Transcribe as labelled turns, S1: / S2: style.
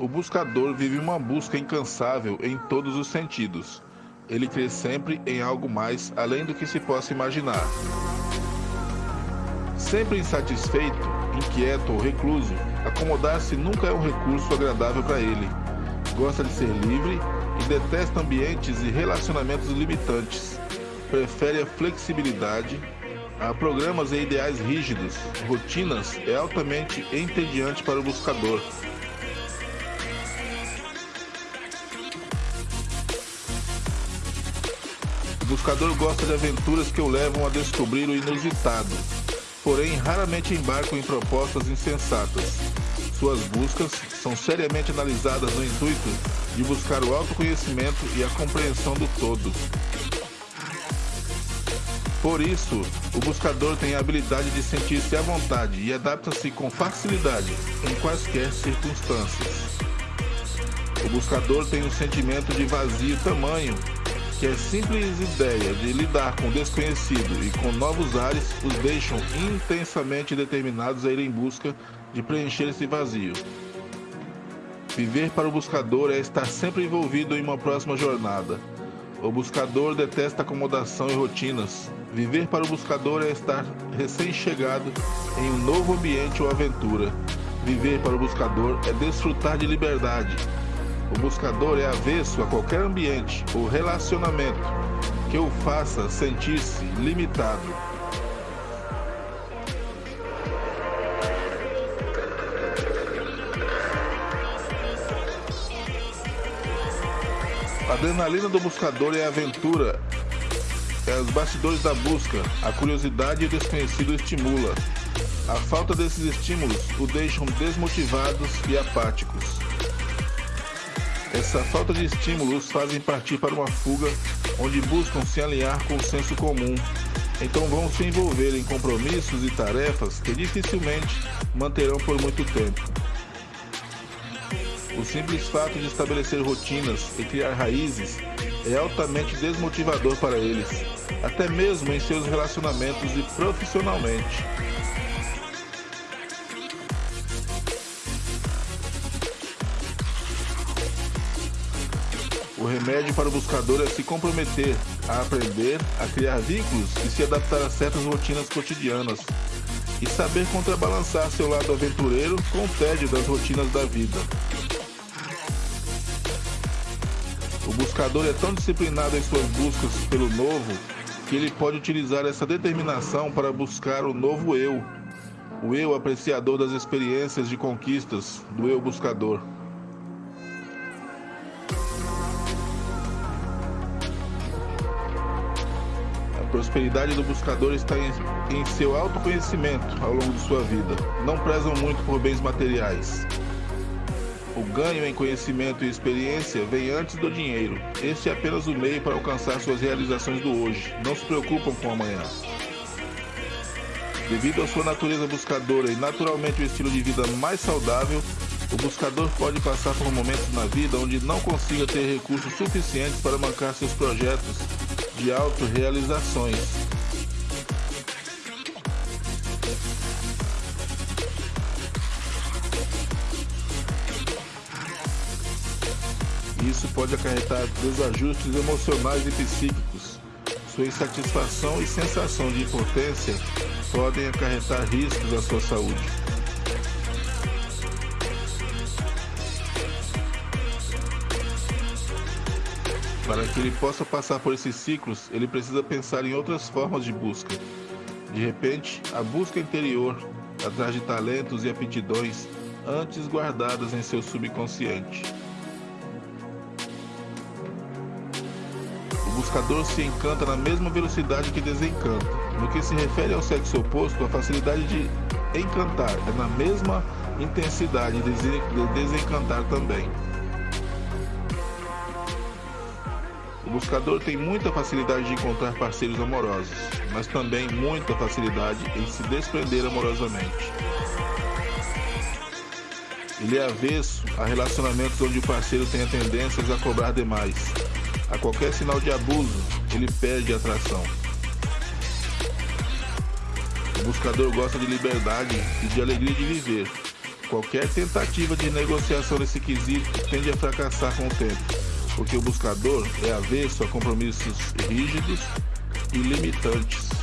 S1: O buscador vive uma busca incansável em todos os sentidos. Ele crê sempre em algo mais além do que se possa imaginar. Sempre insatisfeito, inquieto ou recluso, acomodar-se nunca é um recurso agradável para ele. Gosta de ser livre e detesta ambientes e relacionamentos limitantes. Prefere a flexibilidade a programas e ideais rígidos. Rotinas é altamente entediante para o buscador. Buscador gosta de aventuras que o levam a descobrir o inusitado, porém raramente embarcam em propostas insensatas. Suas buscas são seriamente analisadas no intuito de buscar o autoconhecimento e a compreensão do todo. Por isso, o buscador tem a habilidade de sentir-se à vontade e adapta-se com facilidade em quaisquer circunstâncias. O buscador tem um sentimento de vazio tamanho que a simples ideia de lidar com o desconhecido e com novos ares os deixam intensamente determinados a ir em busca de preencher esse vazio. Viver para o buscador é estar sempre envolvido em uma próxima jornada. O buscador detesta acomodação e rotinas. Viver para o buscador é estar recém-chegado em um novo ambiente ou aventura. Viver para o buscador é desfrutar de liberdade. O buscador é avesso a qualquer ambiente ou relacionamento que o faça sentir-se limitado. A adrenalina do buscador é a aventura, é os bastidores da busca, a curiosidade e o desconhecido estimula. A falta desses estímulos o deixam desmotivados e apáticos. Essa falta de estímulos os fazem partir para uma fuga onde buscam se alinhar com o senso comum. Então vão se envolver em compromissos e tarefas que dificilmente manterão por muito tempo. O simples fato de estabelecer rotinas e criar raízes é altamente desmotivador para eles, até mesmo em seus relacionamentos e profissionalmente. O remédio para o buscador é se comprometer a aprender, a criar vínculos e se adaptar a certas rotinas cotidianas. E saber contrabalançar seu lado aventureiro com o tédio das rotinas da vida. O buscador é tão disciplinado em suas buscas pelo novo que ele pode utilizar essa determinação para buscar o novo eu, o eu apreciador das experiências de conquistas, do eu buscador. Prosperidade do buscador está em, em seu autoconhecimento ao longo de sua vida. Não prezam muito por bens materiais. O ganho em conhecimento e experiência vem antes do dinheiro. Este é apenas o meio para alcançar suas realizações do hoje. Não se preocupam com amanhã. Devido à sua natureza buscadora e naturalmente o estilo de vida mais saudável, o buscador pode passar por momentos na vida onde não consiga ter recursos suficientes para mancar seus projetos de autorrealizações. Isso pode acarretar desajustes emocionais e psíquicos. Sua insatisfação e sensação de impotência podem acarretar riscos à sua saúde. Para que ele possa passar por esses ciclos, ele precisa pensar em outras formas de busca. De repente, a busca interior, atrás de talentos e aptidões antes guardadas em seu subconsciente. buscador se encanta na mesma velocidade que desencanta. No que se refere ao sexo oposto, a facilidade de encantar é na mesma intensidade de desencantar também. O buscador tem muita facilidade de encontrar parceiros amorosos, mas também muita facilidade em se desprender amorosamente. Ele é avesso a relacionamentos onde o parceiro tenha tendências a cobrar demais, a qualquer sinal de abuso, ele perde atração. O buscador gosta de liberdade e de alegria de viver. Qualquer tentativa de negociação nesse quesito tende a fracassar com o tempo, porque o buscador é avesso a compromissos rígidos e limitantes.